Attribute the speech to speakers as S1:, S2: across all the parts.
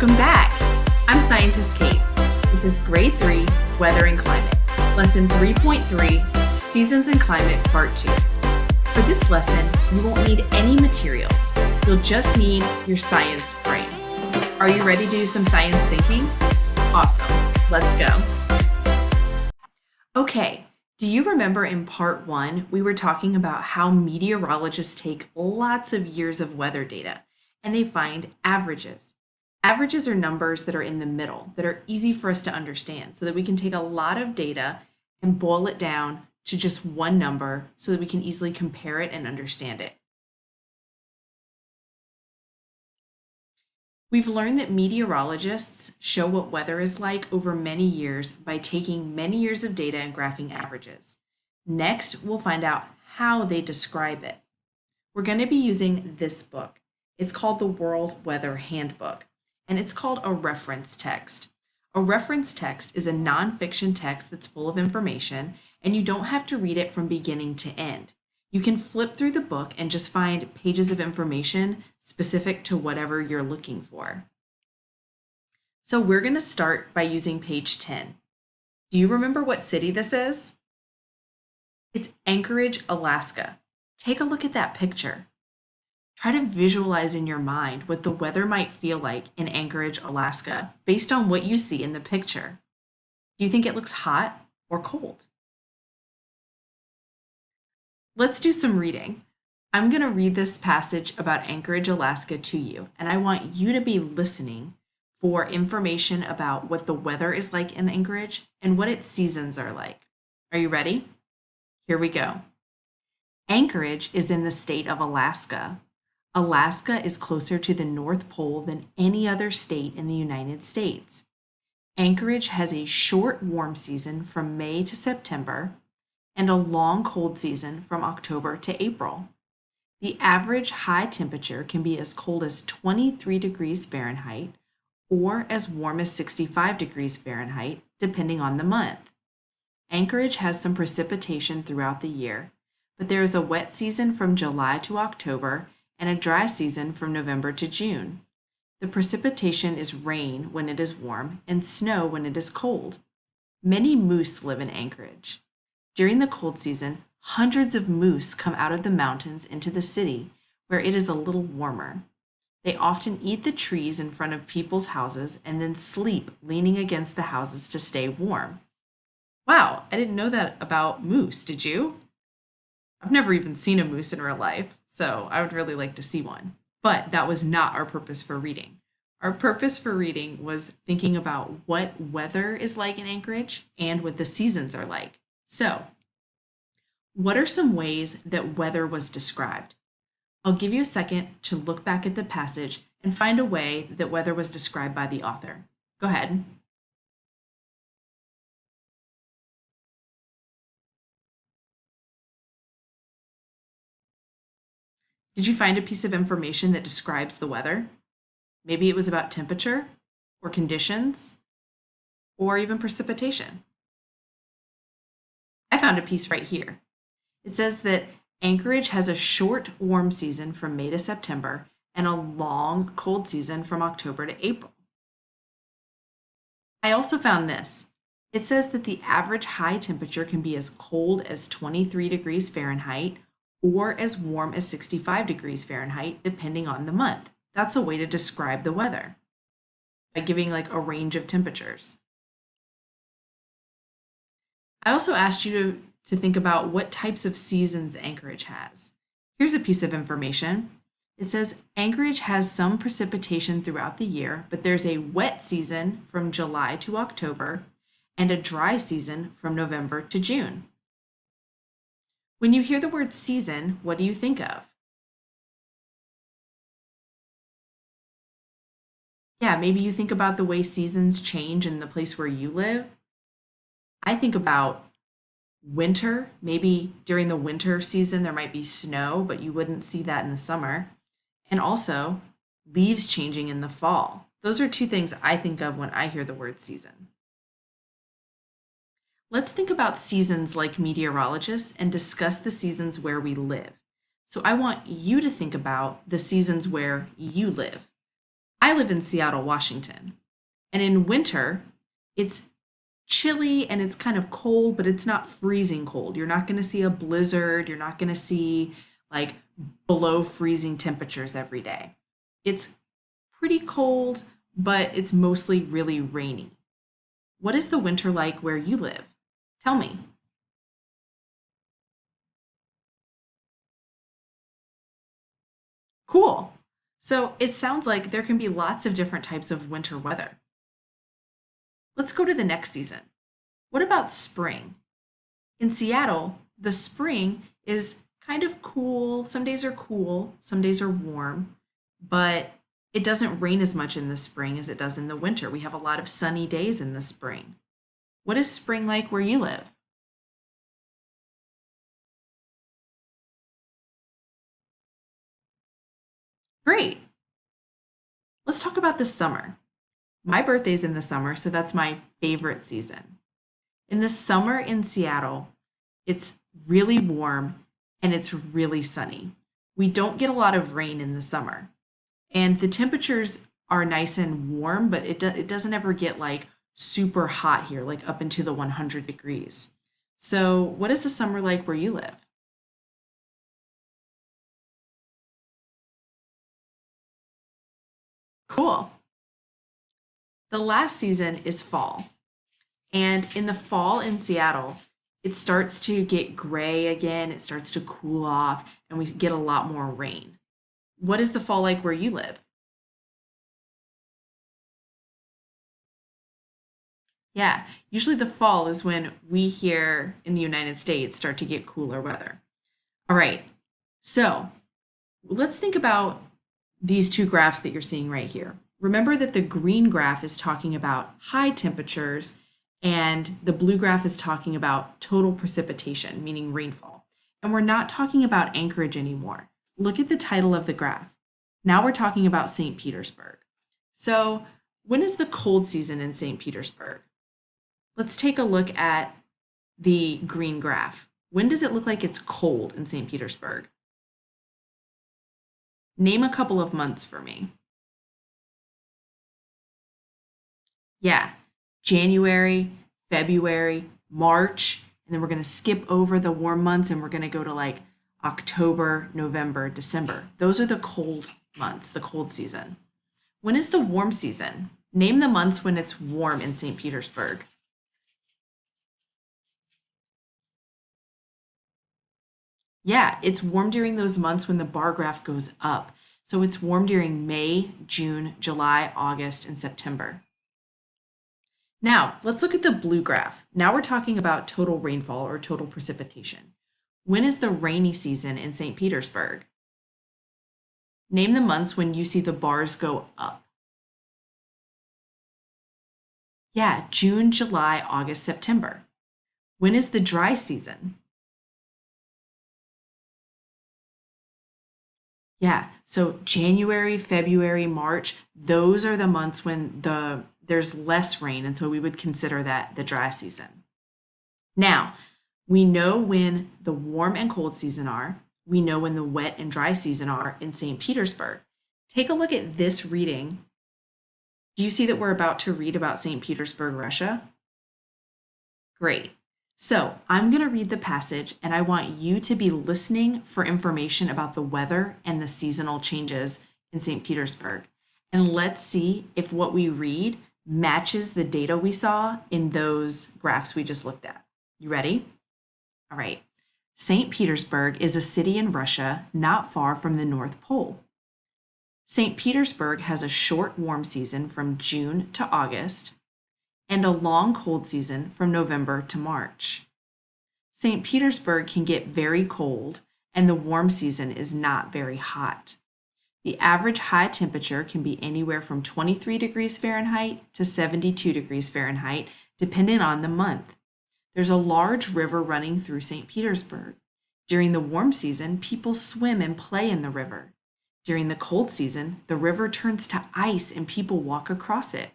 S1: Welcome back. I'm Scientist Kate. This is Grade 3, Weather and Climate, Lesson 3.3, Seasons and Climate, Part 2. For this lesson, you won't need any materials. You'll just need your science brain. Are you ready to do some science thinking? Awesome. Let's go. Okay, do you remember in part one, we were talking about how meteorologists take lots of years of weather data and they find averages. Averages are numbers that are in the middle, that are easy for us to understand, so that we can take a lot of data and boil it down to just one number so that we can easily compare it and understand it. We've learned that meteorologists show what weather is like over many years by taking many years of data and graphing averages. Next, we'll find out how they describe it. We're going to be using this book. It's called the World Weather Handbook, and it's called a reference text. A reference text is a nonfiction text that's full of information, and you don't have to read it from beginning to end. You can flip through the book and just find pages of information specific to whatever you're looking for. So we're going to start by using page 10. Do you remember what city this is? It's Anchorage, Alaska. Take a look at that picture. Try to visualize in your mind what the weather might feel like in Anchorage, Alaska, based on what you see in the picture. Do you think it looks hot or cold? Let's do some reading. I'm going to read this passage about Anchorage, Alaska to you, and I want you to be listening for information about what the weather is like in Anchorage and what its seasons are like. Are you ready? Here we go. Anchorage is in the state of Alaska. Alaska is closer to the North Pole than any other state in the United States. Anchorage has a short warm season from May to September and a long cold season from October to April. The average high temperature can be as cold as 23 degrees Fahrenheit or as warm as 65 degrees Fahrenheit, depending on the month. Anchorage has some precipitation throughout the year, but there is a wet season from July to October and a dry season from November to June. The precipitation is rain when it is warm and snow when it is cold. Many moose live in Anchorage. During the cold season, hundreds of moose come out of the mountains into the city where it is a little warmer. They often eat the trees in front of people's houses and then sleep leaning against the houses to stay warm. Wow, I didn't know that about moose, did you? I've never even seen a moose in real life, so I would really like to see one. But that was not our purpose for reading. Our purpose for reading was thinking about what weather is like in Anchorage and what the seasons are like. So, what are some ways that weather was described? I'll give you a second to look back at the passage and find a way that weather was described by the author. Go ahead. Did you find a piece of information that describes the weather? Maybe it was about temperature or conditions or even precipitation. I found a piece right here. It says that Anchorage has a short warm season from May to September and a long cold season from October to April. I also found this. It says that the average high temperature can be as cold as 23 degrees Fahrenheit or as warm as 65 degrees Fahrenheit, depending on the month. That's a way to describe the weather by giving like a range of temperatures. I also asked you to, to think about what types of seasons Anchorage has. Here's a piece of information. It says Anchorage has some precipitation throughout the year, but there's a wet season from July to October and a dry season from November to June. When you hear the word season, what do you think of? Yeah, maybe you think about the way seasons change in the place where you live. I think about winter. Maybe during the winter season, there might be snow, but you wouldn't see that in the summer. And also leaves changing in the fall. Those are two things I think of when I hear the word season. Let's think about seasons like meteorologists and discuss the seasons where we live. So I want you to think about the seasons where you live. I live in Seattle, Washington. And in winter, it's chilly and it's kind of cold, but it's not freezing cold. You're not going to see a blizzard. You're not going to see like below freezing temperatures every day. It's pretty cold, but it's mostly really rainy. What is the winter like where you live? Tell me. Cool. So it sounds like there can be lots of different types of winter weather. Let's go to the next season. What about spring? In Seattle, the spring is kind of cool. Some days are cool, some days are warm, but it doesn't rain as much in the spring as it does in the winter. We have a lot of sunny days in the spring. What is spring like where you live? Great. Let's talk about the summer. My birthday's in the summer, so that's my favorite season. In the summer in Seattle, it's really warm and it's really sunny. We don't get a lot of rain in the summer. And the temperatures are nice and warm, but it, do, it doesn't ever get like super hot here, like up into the 100 degrees. So, what is the summer like where you live? Cool. The last season is fall. And in the fall in Seattle, it starts to get gray again, it starts to cool off, and we get a lot more rain. What is the fall like where you live? Yeah, usually the fall is when we here in the United States start to get cooler weather. All right, so let's think about these two graphs that you're seeing right here. Remember that the green graph is talking about high temperatures and the blue graph is talking about total precipitation, meaning rainfall. And we're not talking about Anchorage anymore. Look at the title of the graph. Now we're talking about St. Petersburg. So when is the cold season in St. Petersburg? Let's take a look at the green graph. When does it look like it's cold in St. Petersburg? Name a couple of months for me. Yeah, January, February, March, and then we're going to skip over the warm months and we're going to go to like October, November, December. Those are the cold months, the cold season. When is the warm season? Name the months when it's warm in St. Petersburg. Yeah, it's warm during those months when the bar graph goes up. So it's warm during May, June, July, August, and September. Now, let's look at the blue graph. Now we're talking about total rainfall or total precipitation. When is the rainy season in St. Petersburg? Name the months when you see the bars go up. Yeah, June, July, August, September. When is the dry season? Yeah, so January, February, March, those are the months when the there's less rain, and so we would consider that the dry season. Now, we know when the warm and cold season are. We know when the wet and dry season are in St. Petersburg. Take a look at this reading. Do you see that we're about to read about St. Petersburg, Russia? Great. So I'm going to read the passage and I want you to be listening for information about the weather and the seasonal changes in St. Petersburg. And let's see if what we read matches the data we saw in those graphs we just looked at. You ready? All right. St. Petersburg is a city in Russia not far from the North Pole. St. Petersburg has a short warm season from June to August and a long cold season from November to March. St. Petersburg can get very cold and the warm season is not very hot. The average high temperature can be anywhere from 23 degrees Fahrenheit to 72 degrees Fahrenheit, depending on the month. There's a large river running through St. Petersburg. During the warm season, people swim and play in the river. During the cold season, the river turns to ice and people walk across it.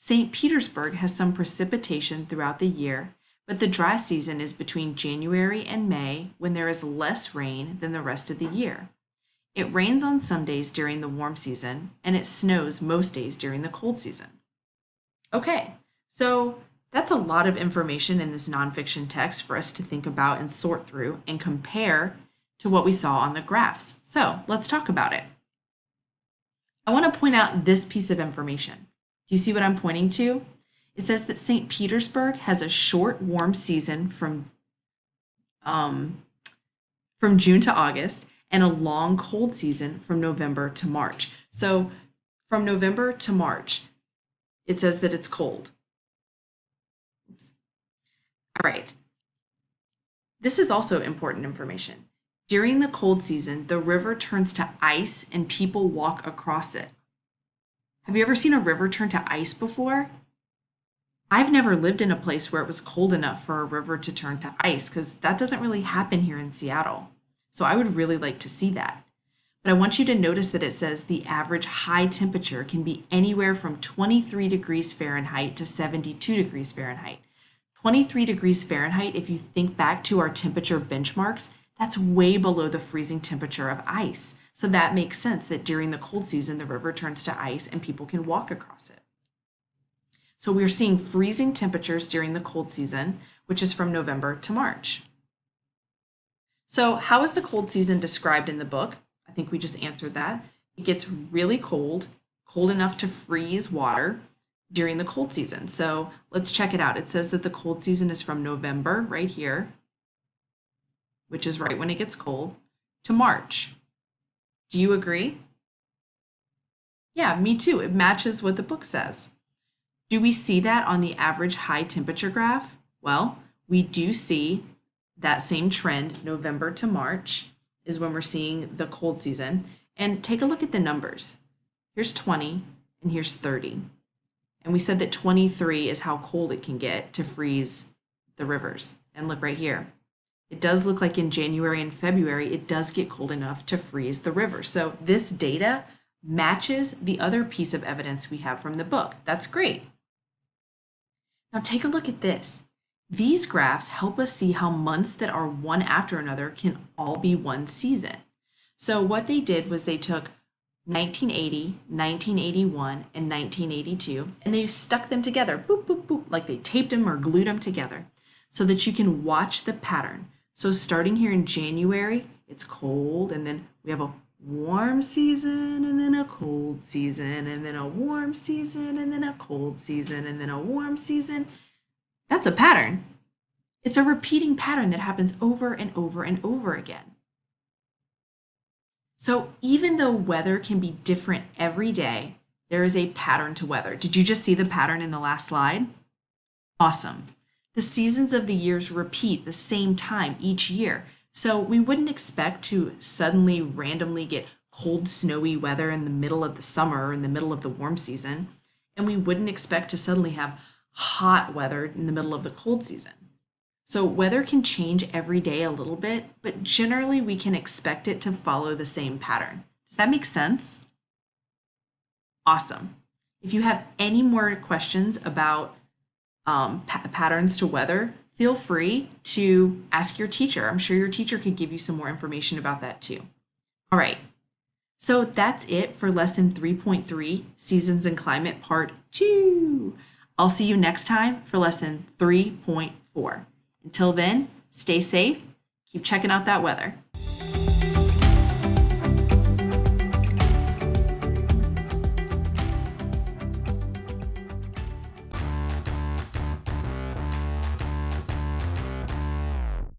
S1: St. Petersburg has some precipitation throughout the year, but the dry season is between January and May when there is less rain than the rest of the year. It rains on some days during the warm season, and it snows most days during the cold season. Okay, so that's a lot of information in this nonfiction text for us to think about and sort through and compare to what we saw on the graphs. So let's talk about it. I want to point out this piece of information. Do you see what I'm pointing to? It says that St. Petersburg has a short warm season from, um, from June to August and a long cold season from November to March. So from November to March, it says that it's cold. Oops. All right. This is also important information. During the cold season, the river turns to ice and people walk across it. Have you ever seen a river turn to ice before? I've never lived in a place where it was cold enough for a river to turn to ice because that doesn't really happen here in Seattle. So I would really like to see that. But I want you to notice that it says the average high temperature can be anywhere from 23 degrees Fahrenheit to 72 degrees Fahrenheit. 23 degrees Fahrenheit, if you think back to our temperature benchmarks, that's way below the freezing temperature of ice. So that makes sense that during the cold season, the river turns to ice and people can walk across it. So we're seeing freezing temperatures during the cold season, which is from November to March. So how is the cold season described in the book? I think we just answered that. It gets really cold, cold enough to freeze water during the cold season. So let's check it out. It says that the cold season is from November, right here, which is right when it gets cold, to March. Do you agree? Yeah, me too. It matches what the book says. Do we see that on the average high temperature graph? Well, we do see that same trend, November to March is when we're seeing the cold season. And take a look at the numbers. Here's 20 and here's 30. And we said that 23 is how cold it can get to freeze the rivers. And look right here. It does look like in January and February, it does get cold enough to freeze the river. So this data matches the other piece of evidence we have from the book. That's great. Now take a look at this. These graphs help us see how months that are one after another can all be one season. So what they did was they took 1980, 1981, and 1982, and they stuck them together, boop, boop, boop, like they taped them or glued them together so that you can watch the pattern. So starting here in January, it's cold, and then we have a warm season, and then a cold season, and then a warm season, and then a cold season, and then a warm season. That's a pattern. It's a repeating pattern that happens over and over and over again. So even though weather can be different every day, there is a pattern to weather. Did you just see the pattern in the last slide? Awesome. The seasons of the years repeat the same time each year. So we wouldn't expect to suddenly randomly get cold, snowy weather in the middle of the summer or in the middle of the warm season. And we wouldn't expect to suddenly have hot weather in the middle of the cold season. So weather can change every day a little bit, but generally we can expect it to follow the same pattern. Does that make sense? Awesome. If you have any more questions about um, pa patterns to weather, feel free to ask your teacher. I'm sure your teacher could give you some more information about that too. All right, so that's it for lesson 3.3, Seasons and Climate Part 2. I'll see you next time for lesson 3.4. Until then, stay safe, keep checking out that weather.